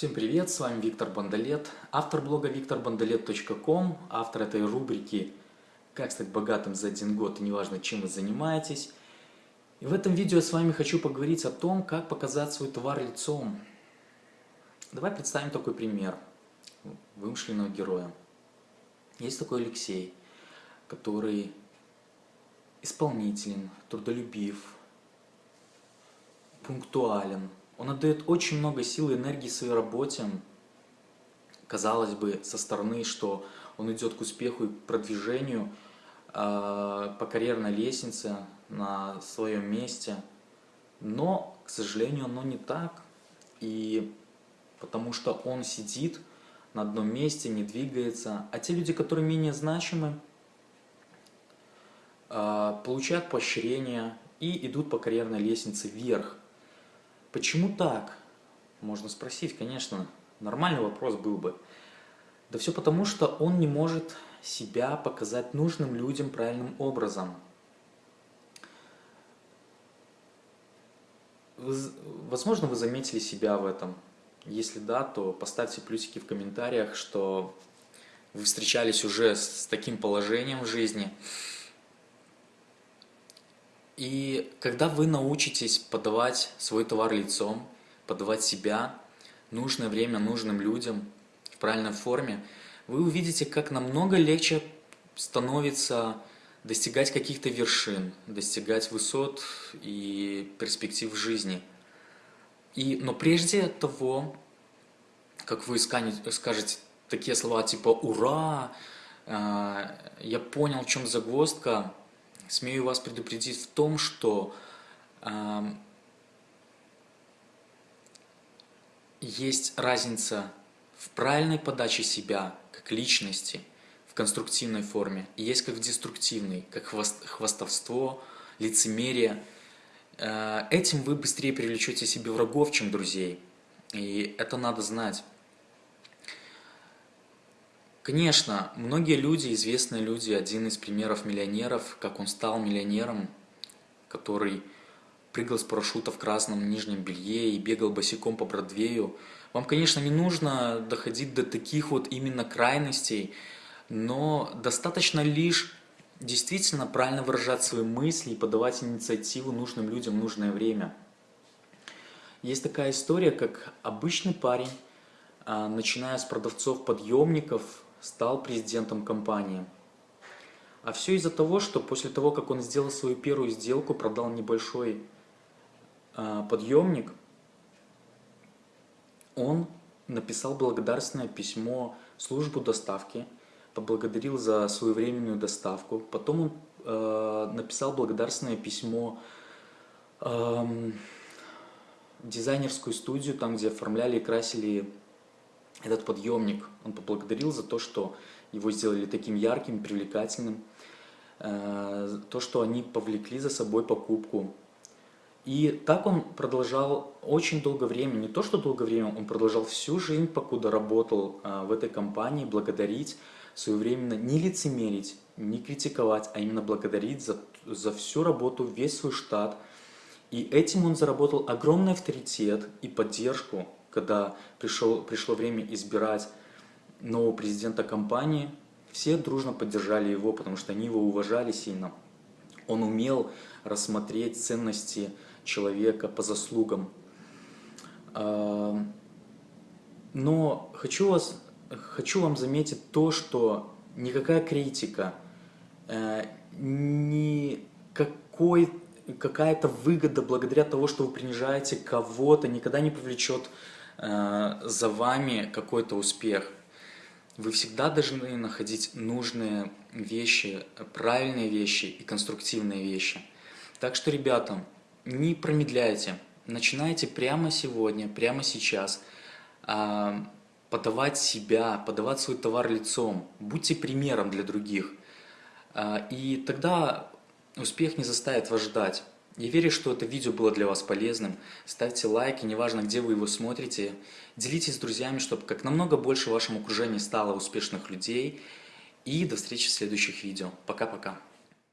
Всем привет, с вами Виктор Бондолет, автор блога викторбондолет.ком, автор этой рубрики «Как стать богатым за один год и неважно, чем вы занимаетесь». И в этом видео я с вами хочу поговорить о том, как показать свой товар лицом. Давай представим такой пример вымышленного героя. Есть такой Алексей, который исполнителен, трудолюбив, пунктуален, он отдает очень много сил и энергии своей работе. Казалось бы, со стороны, что он идет к успеху и продвижению э, по карьерной лестнице на своем месте. Но, к сожалению, оно не так. И потому что он сидит на одном месте, не двигается. А те люди, которые менее значимы, э, получают поощрение и идут по карьерной лестнице вверх. Почему так? Можно спросить, конечно, нормальный вопрос был бы. Да все потому, что он не может себя показать нужным людям правильным образом. Вы, возможно, вы заметили себя в этом. Если да, то поставьте плюсики в комментариях, что вы встречались уже с таким положением в жизни. И когда вы научитесь подавать свой товар лицом, подавать себя, нужное время нужным людям в правильной форме, вы увидите, как намного легче становится достигать каких-то вершин, достигать высот и перспектив жизни. И, но прежде того, как вы скажете такие слова типа «Ура!», э, «Я понял, в чем загвоздка», смею вас предупредить в том, что э, есть разница в правильной подаче себя как личности в конструктивной форме и есть как в деструктивной, как хвост, хвастовство, лицемерие. Э, этим вы быстрее привлечете себе врагов, чем друзей. И это надо знать. Конечно, многие люди, известные люди, один из примеров миллионеров, как он стал миллионером, который прыгал с парашюта в красном нижнем белье и бегал босиком по Бродвею. Вам, конечно, не нужно доходить до таких вот именно крайностей, но достаточно лишь действительно правильно выражать свои мысли и подавать инициативу нужным людям в нужное время. Есть такая история, как обычный парень, а, начиная с продавцов-подъемников, стал президентом компании. А все из-за того, что после того, как он сделал свою первую сделку, продал небольшой э, подъемник, он написал благодарственное письмо службу доставки, поблагодарил за своевременную доставку. Потом он э, написал благодарственное письмо э, дизайнерскую студию, там, где оформляли и красили этот подъемник, он поблагодарил за то, что его сделали таким ярким, привлекательным, э, то, что они повлекли за собой покупку. И так он продолжал очень долгое время, не то что долгое время, он продолжал всю жизнь, покуда работал э, в этой компании, благодарить своевременно, не лицемерить, не критиковать, а именно благодарить за, за всю работу, весь свой штат. И этим он заработал огромный авторитет и поддержку когда пришел, пришло время избирать нового президента компании, все дружно поддержали его, потому что они его уважали сильно. Он умел рассмотреть ценности человека по заслугам. А, но хочу, вас, хочу вам заметить то, что никакая критика, э, никакой какая-то выгода благодаря того, что вы принижаете кого-то, никогда не повлечет Э, за вами какой-то успех. Вы всегда должны находить нужные вещи, правильные вещи и конструктивные вещи. Так что, ребята, не промедляйте. Начинайте прямо сегодня, прямо сейчас а, подавать себя, подавать свой товар лицом. Будьте примером для других. А, и тогда успех не заставит вас ждать. Я верю, что это видео было для вас полезным. Ставьте лайки, неважно, где вы его смотрите. Делитесь с друзьями, чтобы как намного больше в вашем окружении стало успешных людей. И до встречи в следующих видео. Пока-пока.